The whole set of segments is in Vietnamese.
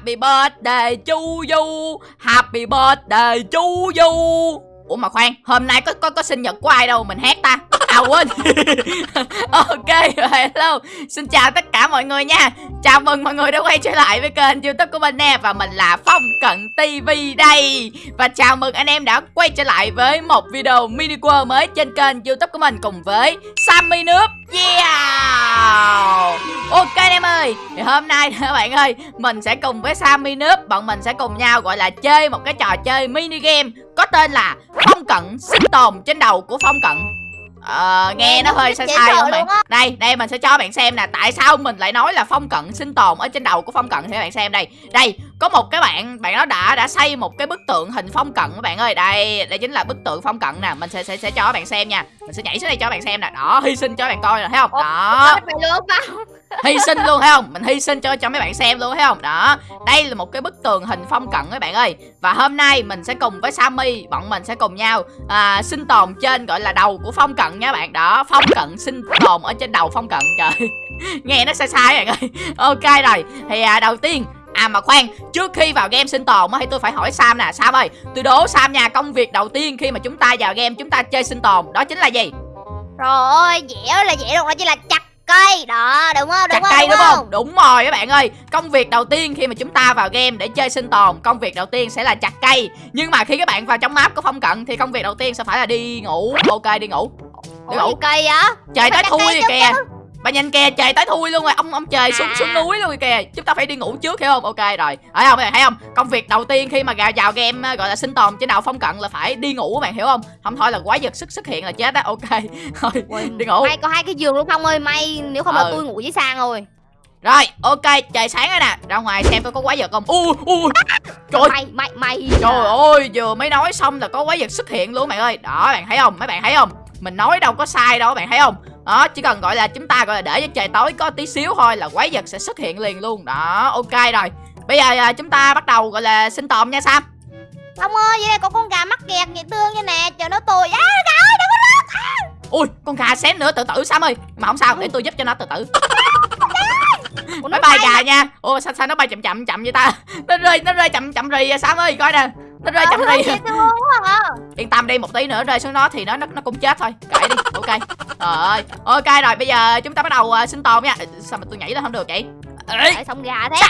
Happy birthday chu Du Happy birthday chu Du Ủa mà khoan, Hôm nay có có có sinh nhật của ai đâu Mình hát ta? À quên Ok, hello. Xin chào tất cả mọi người nha. Chào mừng mọi người đã quay trở lại với kênh youtube của mình nè. Và mình là Phong Cận TV đây. Và chào mừng anh em đã quay trở lại với một video mini world mới trên kênh youtube của mình Cùng với Sammy nước Yeah! Thì hôm nay các bạn ơi Mình sẽ cùng với Sammy nước Bọn mình sẽ cùng nhau gọi là chơi một cái trò chơi mini game Có tên là Phong Cận sinh tồn trên đầu của Phong Cận. Ờ, nghe nó hơi sai sai không bạn? Đây, đây mình sẽ cho bạn xem nè Tại sao mình lại nói là phong cận sinh tồn Ở trên đầu của phong cận thì bạn xem đây. Đây, có một cái bạn, bạn nó đã đã xây một cái bức tượng hình phong cận các bạn ơi. Đây, đây chính là bức tượng phong cận nè Mình sẽ sẽ, sẽ cho bạn xem nha. Mình sẽ nhảy xuống đây cho bạn xem nè. Đó, hy sinh cho bạn coi nè, thấy không? Đó hy sinh luôn thấy không? Mình hy sinh cho cho mấy bạn xem luôn thấy không? Đó đây là một cái bức tường hình phong cận các bạn ơi. Và hôm nay mình sẽ cùng với Sammy bọn mình sẽ cùng nhau à, sinh tồn trên gọi là đầu của phong cận nha bạn. Đó phong cận sinh tồn ở trên đầu phong cận trời. Nghe nó sai sai bạn ơi. Ok rồi thì à, đầu tiên À mà khoan, trước khi vào game sinh tồn thì tôi phải hỏi Sam nè. Sam ơi, tôi đố Sam nhà Công việc đầu tiên khi mà chúng ta vào game chúng ta chơi sinh tồn Đó chính là gì? Rồi, dẻo là dẻo luôn Đó chính là chặt cây. Đó đúng không? Đúng chặt không, cây đúng, đúng không? đúng rồi các bạn ơi. Công việc đầu tiên khi mà chúng ta vào game để chơi sinh tồn công việc đầu tiên sẽ là chặt cây. Nhưng mà khi các bạn vào trong map của phong cận thì công việc đầu tiên sẽ phải là đi ngủ. Ok đi ngủ. Đi ngủ. Cây á trời tới thui kìa bà nhìn kìa trời tới thui luôn rồi. Ông ông trời xuống à. xuống núi luôn rồi kìa. Chúng ta phải đi ngủ trước hiểu không? Ok rồi. Thấy không? Thấy không? Công việc đầu tiên khi mà vào, vào game gọi là sinh tồn trên đầu phong cận là phải đi ngủ các bạn hiểu không? Không thôi là quái vật xuất xuất hiện là chết á. Ok. Thôi đi ngủ. may có hai cái giường luôn không ơi. May nếu không ừ. là tôi ngủ với sang rồi. Rồi, ok, trời sáng rồi nè. Ra ngoài xem tôi có quái vật không. Ui, ui Trời Mày, mày, mày Trời ơi, vừa mới nói xong là có quái vật xuất hiện luôn bạn ơi. Đó, bạn thấy không, mấy bạn thấy không? Mình nói đâu có sai đâu, bạn thấy không đó chỉ cần gọi là chúng ta gọi là để cho trời tối có tí xíu thôi là quái vật sẽ xuất hiện liền luôn đó ok rồi bây giờ à, chúng ta bắt đầu gọi là sinh tồn nha sam Ông ơi, vậy đây có con gà mắc kẹt vậy tương như nè, chờ nó tôi. À, gà ơi, đừng có rớt. À. Ui, con gà xém nữa tự tử Sam ơi. Mà không sao, để tôi giúp cho nó tự tử. Ủa, nó bay gà nha. Ủa sao sao nó bay chậm chậm chậm vậy ta? Nó rơi nó rơi chậm chậm rì à Sam ơi, coi nè nó rơi chậm đi. yên tâm đi một tí nữa rơi xuống nó thì nó nó, nó cũng chết thôi. Kệ đi ok. Rồi ok rồi bây giờ chúng ta bắt đầu uh, sinh tồn nha. Sao mà tôi nhảy lên không được vậy? Ê, xong gà thế.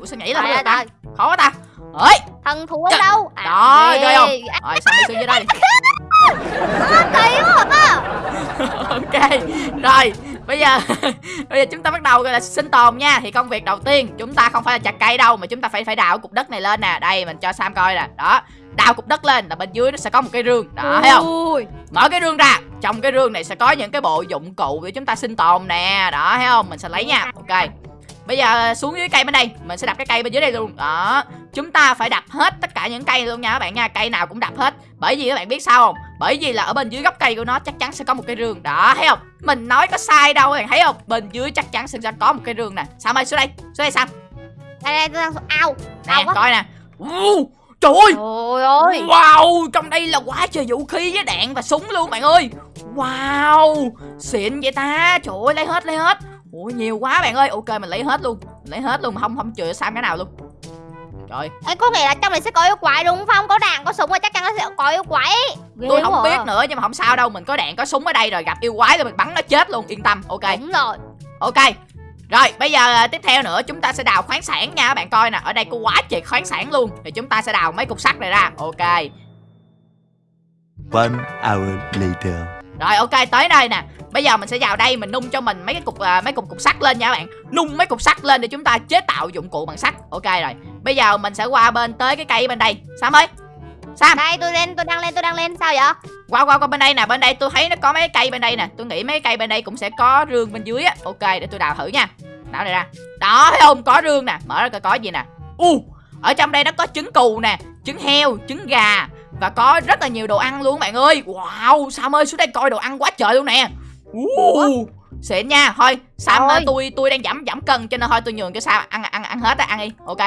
Ủa sao nhảy lên không được ta? khó quá ta. Ơi thần thú ở đâu? À, đó ghê. không? Rồi sao đi xuống dưới đây kỳ quá ok. Rồi bây giờ bây giờ chúng ta bắt đầu gọi là sinh tồn nha. Thì công việc đầu tiên chúng ta không phải là chặt cây đâu mà chúng ta phải phải đào cục đất này lên nè. Đây mình cho sam coi nè. Đó đào cục đất lên là bên dưới nó sẽ có một cái rương. Đó thấy không? Mở cái rương ra. Trong cái rương này sẽ có những cái bộ dụng cụ để chúng ta sinh tồn nè. Đó thấy không? Mình sẽ lấy nha. Ok. Bây giờ xuống dưới cây bên đây. Mình sẽ đặt cái cây bên dưới đây luôn. Đó. Chúng ta phải đập hết tất cả những cây luôn nha các bạn nha. Cây nào cũng đập hết. Bởi vì các bạn biết sao không Bởi vì là ở bên dưới gốc cây của nó chắc chắn sẽ có một cái rương Đó thấy không? Mình nói có sai đâu bạn thấy không? Bên dưới chắc chắn sẽ có một cái rương nè. Sao ơi xuống đây? Xuống đây sao? Đây đây tôi đang ao Nè coi nè. Uh, Trời ơi. Trời ơi. Wow Trong đây là quá trời vũ khí với đạn và súng luôn bạn ơi. Wow Xịn vậy ta. Trời ơi lấy hết lấy hết. Ủa nhiều quá bạn ơi. Ok mình lấy hết luôn. Mình lấy hết luôn mà không không chừa Sam cái nào luôn. Trời. Ê, có nghĩa là trong này sẽ có yêu quái đúng không? Có đạn, có súng và chắc chắn nó sẽ có yêu quái Ghê Tôi không à. biết nữa nhưng mà không sao đâu Mình có đạn, có súng ở đây rồi gặp yêu quái rồi mình bắn nó chết luôn Yên tâm, ok Đúng rồi Ok rồi bây giờ à, tiếp theo nữa chúng ta sẽ đào khoáng sản nha bạn coi nè Ở đây có quá trời khoáng sản luôn Thì chúng ta sẽ đào mấy cục sắt này ra Ok One hour later Rồi ok tới đây nè Bây giờ mình sẽ vào đây mình nung cho mình mấy cái cục uh, mấy cục cục sắt lên nha các bạn. Nung mấy cục sắt lên để chúng ta chế tạo dụng cụ bằng sắt. Ok rồi. Bây giờ mình sẽ qua bên tới cái cây bên đây. Sam ơi. Sam. Đây tôi lên, tôi đang lên, tôi đang lên. Sao vậy? Qua qua qua bên đây nè, bên đây tôi thấy nó có mấy cây bên đây nè. Tôi nghĩ mấy cây bên đây cũng sẽ có rương bên dưới á. Ok, để tôi đào thử nha. Đào này ra. Đó thấy không? Có rương nè. Mở ra coi có gì nè. U, uh, ở trong đây nó có trứng cừu nè, trứng heo, trứng gà và có rất là nhiều đồ ăn luôn bạn ơi. Wow, Sam ơi xuống đây coi đồ ăn quá trời luôn nè. Uh, xịn nha thôi sam Ôi. tôi tôi đang giảm giảm cân cho nên thôi tôi nhường cho sam ăn ăn ăn hết á ăn đi ok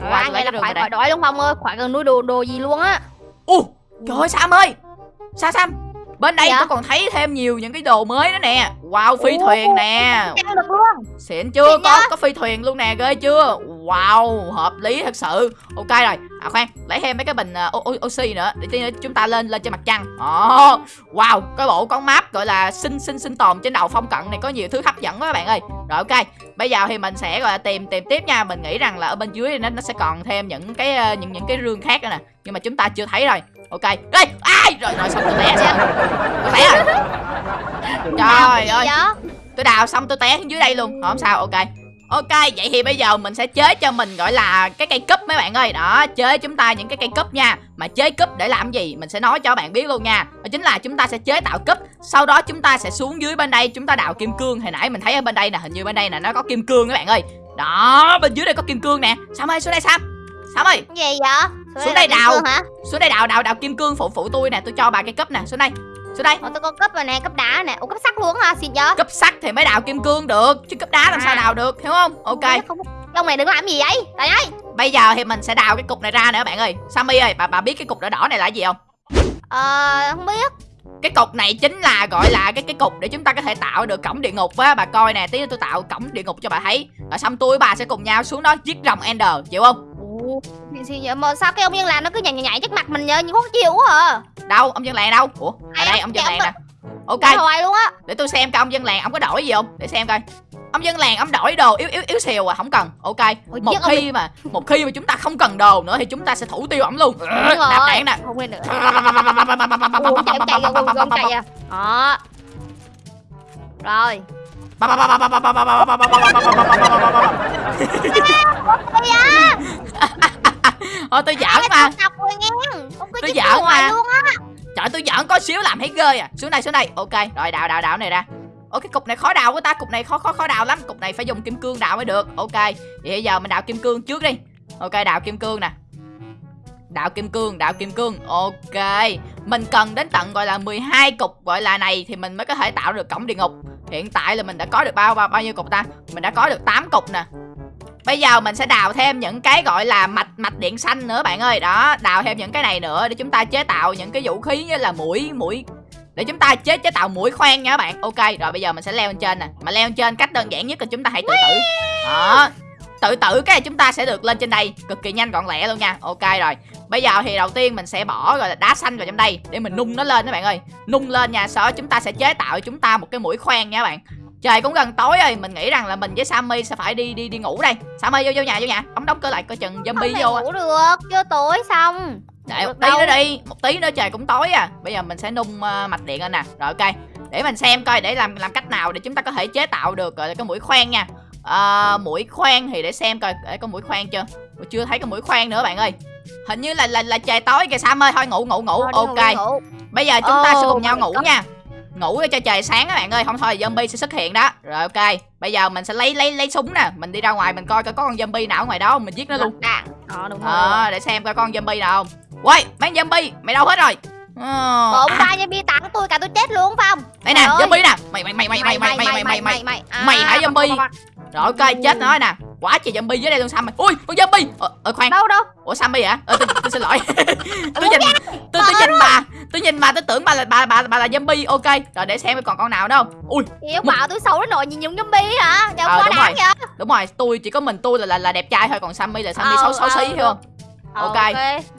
rồi ăn lấy là phải khỏi đói đúng không ơi khỏi cần nuôi đồ đồ gì luôn á. U trời ơi sam ơi. Sao sam bên đây dạ? tôi còn thấy thêm nhiều những cái đồ mới đó nè. Wow phi Ủa. thuyền nè. Xịn chưa? Xịn có có phi thuyền luôn nè ghê chưa? Wow hợp lý thật sự. Ok rồi. À khoan lấy thêm mấy cái bình uh, oxy nữa để nữa chúng ta lên lên trên mặt trăng. Ồ, wow cái bộ con map gọi là sinh sinh sinh tồn trên đầu phong cận này có nhiều thứ hấp dẫn quá các bạn ơi. Rồi ok. Bây giờ thì mình sẽ gọi là tìm tìm tiếp nha. Mình nghĩ rằng là ở bên dưới nó nó sẽ còn thêm những cái ờ, những những cái rương khác nữa nè nhưng mà chúng ta chưa thấy rồi. Ok. Đây ai? Rồi rồi xong tôi té xong tôi té rồi trời ơi. tôi đào xong tôi té xuống dưới đây luôn. Không sao ok. Ok vậy thì bây giờ mình sẽ chế cho mình gọi là cái cây cúp mấy bạn ơi. Đó chế chúng ta những cái cây cúp nha. Mà chế cúp để làm gì? Mình sẽ nói cho bạn biết luôn nha. Đó chính là chúng ta sẽ chế tạo cúp. Sau đó chúng ta sẽ xuống dưới bên đây. Chúng ta đào kim cương. Hồi nãy mình thấy ở bên đây nè hình như bên đây nè nó có kim cương các bạn ơi. Đó bên dưới đây có kim cương nè. Sam ơi? Xuống đây sam. Sam ơi. Gì vậy Xuống đây là kim đào. hả? Xuống đây đào đào đào kim cương phụ phụ tôi nè tôi cho bà cây cúp nè. Xuống đây xuống đây. Ủa tôi có cấp rồi nè cấp đá nè. Ủa cấp sắt luôn hả? Xịn vậy? Cúp sắt thì mới đào kim cương được chứ cúp đá làm sao đào được hiểu không? Ok. Ông này đừng làm gì vậy? Trời ơi. Bây giờ thì mình sẽ đào cái cục này ra nữa bạn ơi. Sammy ơi bà bà biết cái cục đỏ đỏ này là gì không? Ờ không biết. Cái cục này chính là gọi là cái cái cục để chúng ta có thể tạo được cổng địa ngục á. Bà coi nè tí nữa tôi tạo cổng địa ngục cho bà thấy. Rồi xong tôi bà sẽ cùng nhau xuống đó giết rồng ender chịu không Gì- vậy mà sao cái ông nhân làm nó cứ nhảy nhảy nhảy trước mặt mình nhìn khó chịu quá à đâu ông dân làng đâu ủa ở À, đây ông dân làng nè ok hoài luôn á để tôi xem coi ông dân làng ông có đổi gì không để xem coi ông dân làng ông đổi đồ yếu yếu yếu xìu à không cần ok Ôi, một giết ông khi mà một khi mà chúng ta không cần đồ nữa thì chúng ta sẽ thủ tiêu ổng luôn đạp đạn nè Không lên nữa à Đó Rồi Thôi tôi giỡn mà. Tôi giỡn mà. Trời tôi giỡn có xíu làm thấy ghê à. Xuống đây xuống đây. Ok rồi đào đào đào này ra. Ủa cái cục này khó đào của ta. Cục này khó khó khó đào lắm. Cục này phải dùng kim cương đào mới được. Ok Vậy bây giờ mình đào kim cương trước đi. Ok đào kim cương nè. Đào kim cương Đào kim cương. Ok Mình cần đến tận gọi là 12 cục gọi là này Thì mình mới có thể tạo được cổng địa ngục. Hiện tại là mình đã có được bao bao, bao nhiêu cục ta? Mình đã có được 8 cục nè Bây giờ mình sẽ đào thêm những cái gọi là mạch mạch điện xanh nữa bạn ơi. Đó, đào thêm những cái này nữa để chúng ta chế tạo những cái vũ khí như là mũi mũi. Để chúng ta chế chế tạo mũi khoan nha các bạn. Ok, rồi bây giờ mình sẽ leo lên trên nè. Mà leo lên trên cách đơn giản nhất là chúng ta hãy tự tử. Đó Tự tử cái này chúng ta sẽ được lên trên đây. Cực kỳ nhanh gọn lẹ luôn nha. Ok rồi. Bây giờ thì đầu tiên mình sẽ bỏ rồi đá xanh vào trong đây Để mình nung nó lên các bạn ơi. Nung lên nha Sau đó chúng ta sẽ chế tạo cho chúng ta một cái mũi khoan nha các bạn. Trời cũng gần tối rồi. Mình nghĩ rằng là mình với Sammy sẽ phải đi đi đi ngủ đây. Sammy vô vô nhà vô nhà. Đóng đóng cửa lại coi chừng zombie Không vô ngủ được. Chưa tối xong. Đợi một tí đâu. nữa đi. Một tí nữa trời cũng tối à. Bây giờ mình sẽ nung ờ, mạch điện lên nè. Rồi ok. Để mình xem coi để làm làm cách nào để chúng ta có thể chế tạo được gọi là cái mũi khoan nha. Ờ, mũi khoan thì để xem coi để có mũi khoan chưa? Ủa, chưa thấy có mũi khoan nữa bạn ơi. Hình như là là là trời tối kìa Sam ơi thôi ngủ ngủ ngủ. Thôi, ngủ, ok. đi ngủ. bây giờ chúng ta sẽ Oh cùng nhau ngủ God. nha ngủ cho trời sáng các bạn ơi không thôi zombie sẽ xuất hiện đó rồi ok bây giờ mình sẽ lấy lấy lấy súng nè mình đi ra ngoài mình coi coi có con zombie nào ở ngoài đó không mình giết nó luôn đạn Ờ đúng rồi ờ để xem coi con zombie nào không quay mấy zombie mày đâu hết rồi Ờ, Bộ à, ba bia tặng tôi cả tôi chết luôn phải không đây nè zombie nè mày mày mày mày mày mày mày mày mày mày À, Mày hả, zombie? rồi ok chết nói nè quá trời zombie dưới đây luôn Sam mày ui con zombie. Ờ, ờ khoan. Đâu đâu? Ủa Sammy hả? Ờ tôi, tôi xin lỗi. Tôi nhìn tôi tôi nhìn bà. Tôi nhìn bà tôi tưởng bà là bà bà bà là zombie. Ok rồi để xem còn con nào đâu. Ui. Yêu bảo tôi xấu đến nỗi nhìn giống zombie hả? Ờ, quá đáng vậy. Đúng rồi tôi chỉ có mình tôi là là, là đẹp trai thôi còn Sammy là Sammy Ờ, xấu xấu xí hiểu không? Ok.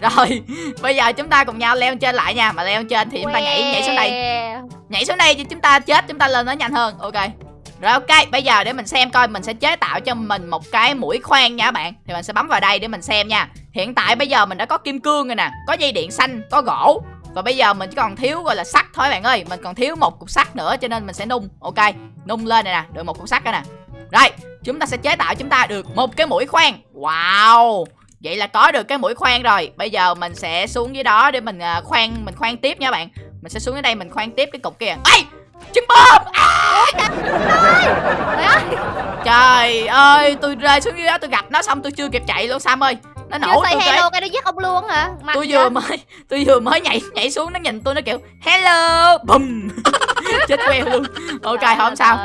rồi bây giờ chúng ta cùng nhau leo trên lại nha. Mà leo trên thì chúng ta nhảy nhảy xuống đây. Nhảy xuống đây cho chúng ta chết chúng ta lên nó nhanh hơn. Ok rồi, ok, bây giờ để mình xem coi mình sẽ chế tạo cho mình một cái mũi khoan nha các bạn. Thì mình sẽ bấm vào đây để mình xem nha. Hiện tại bây giờ mình đã có kim cương rồi nè, có dây điện xanh, có gỗ. Và bây giờ mình chỉ còn thiếu, gọi là, sắt thôi bạn ơi. Mình còn thiếu một cục sắt nữa cho nên mình sẽ nung. Ok, nung lên này nè, được một cục sắt rồi nè. Rồi chúng ta sẽ chế tạo chúng ta được một cái mũi khoan. Wow, vậy là có được cái mũi khoan rồi. Bây giờ mình sẽ xuống dưới đó để mình à, khoan mình khoan tiếp nha bạn. Mình sẽ xuống dưới đây mình khoan tiếp cái cục kia. Ây trứng bơm! Trời ơi! Trời ơi tôi rơi xuống dưới đó tôi gặp nó xong tôi chưa kịp chạy luôn sam ơi. Nó nổ tôi hello cái nó giết ông luôn hả? Mặt tôi vừa mới tôi vừa mới nhảy nhảy xuống nó nhìn tôi nó kiểu hello! Bùm! Chết queo luôn. Ok Trời không sao.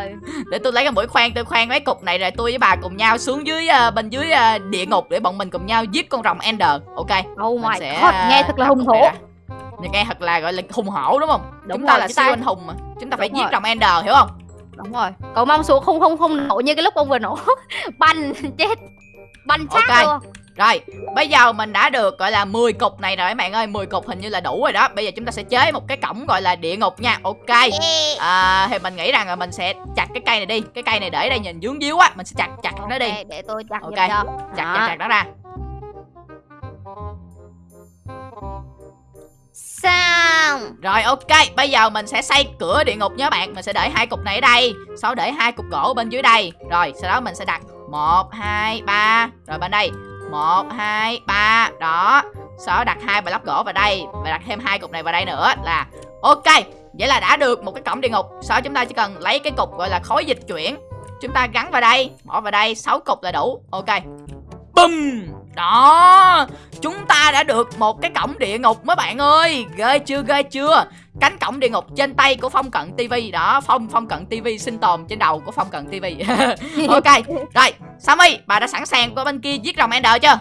để tôi lấy cái mũi khoan tôi khoan mấy cục này rồi tôi với bà cùng nhau xuống dưới ờ, bên dưới ờ, địa ngục để bọn mình cùng nhau giết con rồng ender. Ok Oh Mình my sẽ, god, à, nghe thật là đặt hùng nghe thật là gọi là hùng hổ đúng không? Đúng chúng ta rồi, là chúng siêu ta- anh hùng mà. Chúng ta phải Đúng giết rồi. rồng ender hiểu không? Đúng rồi. Cậu mong xuống không không không nổ như cái lúc ông vừa nổ. Banh chết. Banh xác Ok. luôn. Rồi, bây giờ mình đã được gọi là 10 cục này rồi các bạn ơi. 10 cục hình như là đủ rồi đó. Bây giờ chúng ta sẽ chế một cái cổng gọi là địa ngục nha. Ok. À, Thì mình nghĩ rằng là mình sẽ chặt cái cây này đi. Cái cây này để đây nhìn dướng díu á Mình sẽ chặt chặt nó đi. Ok, để tôi chặt Ok. giùm cho. Chặt chặt chặt nó ra Xong. Rồi ok, bây giờ mình sẽ xây cửa địa ngục nhớ bạn. Mình sẽ để hai cục này ở đây. Sau để hai cục gỗ bên dưới đây. Rồi sau đó mình sẽ đặt 1, 2, 3 Rồi bên đây. 1, 2, 3 Đó. Sau đó đặt hai block gỗ vào đây. Và đặt thêm hai cục này vào đây nữa là Ok. Vậy là đã được một cái cổng địa ngục. Sau đó chúng ta chỉ cần lấy cái cục gọi là khối dịch chuyển. Chúng ta gắn vào đây Bỏ vào đây. 6 cục là đủ. Ok. Bum đó Chúng ta đã được một cái cổng địa ngục mấy bạn ơi. Ghê chưa ghê chưa? Cánh cổng địa ngục trên tay của Phong Cận TV Đó Phong Phong Cận TV sinh tồn trên đầu của Phong Cận TV Ok Rồi Sammy bà đã sẵn sàng qua bên kia giết rồng Ender chưa?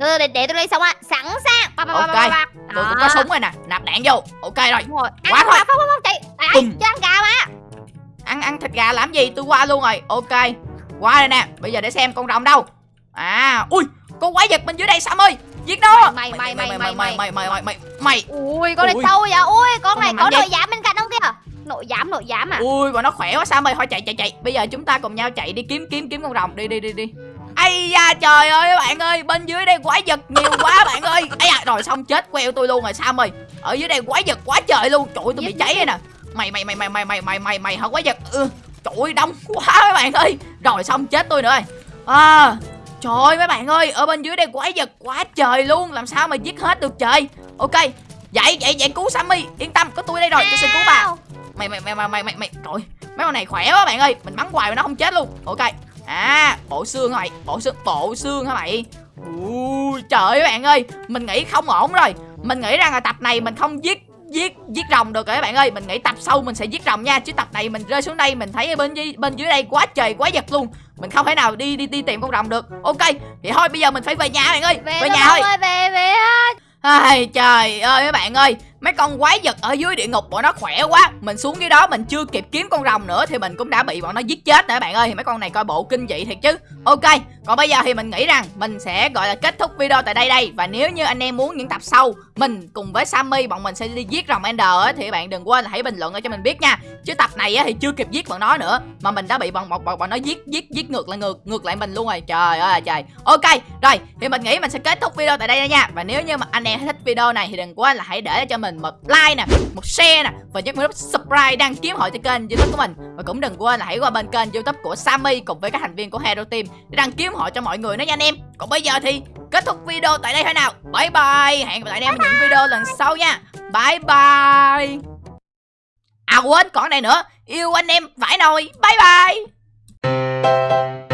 Từ để, để tôi lấy xong á. Sẵn sàng. Ba, ba, Ok. ba, ba. Tôi cũng có súng rồi nè. Nạp đạn vô. Ok rồi. Đúng rồi. Ăn Quá quá thôi. không không không chạy. Bùm. cho ăn gà mà. Ăn ăn thịt gà làm gì? Tôi qua luôn rồi. Ok. Qua đây nè. Bây giờ để xem con rồng đâu. À Ui Con quái vật bên dưới đây Sammy Giết nó Mày, mày, mày, mày mày, mày mày mày mày mày mày Ui con này sâu vậy Ui con này có nội giảm bên cạnh không kìa Nội giảm nội giảm à Ui mà nó khỏe quá Sam ơi Thôi chạy chạy chạy Bây giờ chúng ta cùng nhau chạy đi kiếm kiếm kiếm con rồng Đi đi đi đi Ây da trời ơi các bạn ơi Bên dưới đây quái vật nhiều quá bạn ơi Ây da rồi xong chết queo tôi luôn rồi Sam ơi Ở dưới đây quái vật quá trời luôn Trời ơi tôi bị cháy đây nè Mày mày mày mày mày mày mày mày mày hả quái vật ừ. Trời ơi đông quá các bạn ơi Rồi xong chết tôi nữa rồi à, Trời ơi mấy bạn ơi Ở bên dưới đây quái vật quá trời luôn Làm sao mà giết hết được trời? Ok Dậy dậy dậy cứu Sammy Yên tâm có tôi đây rồi tôi sẽ cứu bà. Mày mày mày mày mày mày mày trời mấy con này khỏe quá bạn ơi mình bắn hoài mà nó không chết luôn. Ok à bộ xương hả mày? Bộ xương bộ xương hả mày? Ui trời ơi bạn ơi mình nghĩ không ổn rồi. Mình nghĩ rằng là tập này mình không giết giết giết rồng được rồi các bạn ơi. Mình nghĩ tập sau mình sẽ giết rồng nha. Chứ tập này mình rơi xuống đây mình thấy ở bên dưới bên dưới đây quá trời quá giật luôn. Mình không thể nào đi đi đi tìm con rồng được. Ok thì thôi bây giờ mình phải về nhà bạn ơi. Về về nhà thôi. ơi về về Ai, trời ơi mấy bạn ơi Mấy con quái vật ở dưới địa ngục bọn nó khỏe quá. Mình xuống dưới đó mình chưa kịp kiếm con rồng nữa Thì mình cũng đã bị bọn nó giết chết nữa bạn ơi. Thì mấy con này coi bộ kinh dị thiệt chứ. Ok Còn bây giờ thì mình nghĩ rằng Mình sẽ gọi là kết thúc video tại đây đây. Và nếu như anh em muốn những tập sau Mình cùng với Sammy bọn mình sẽ đi giết rồng Ender Thì bạn đừng quên là hãy bình luận cho mình biết nha. Chứ tập này thì chưa kịp giết bọn nó nữa Mà mình đã bị bọn bọn, bọn, bọn nó giết giết giết ngược lại ngược ngược lại mình luôn rồi. Trời ơi à, trời. Ok rồi thì mình nghĩ mình sẽ kết thúc video tại đây nha. Và nếu như mà anh em thích video này thì đừng quên là hãy để cho mình một like nè, Một share nè, Và nhấn nút subscribe đăng ký hội cho kênh youtube của mình. Và cũng đừng quên là hãy qua bên kênh youtube của Sammy Cùng với các thành viên của Hero Team Để đăng ký hội cho mọi người nữa nha anh em. Còn bây giờ thì kết thúc video tại đây thôi nào. Bye bye. Hẹn gặp lại anh em ở những video lần sau nha. Bye bye. À quên còn này nữa. Yêu anh em phải nồi. Bye bye.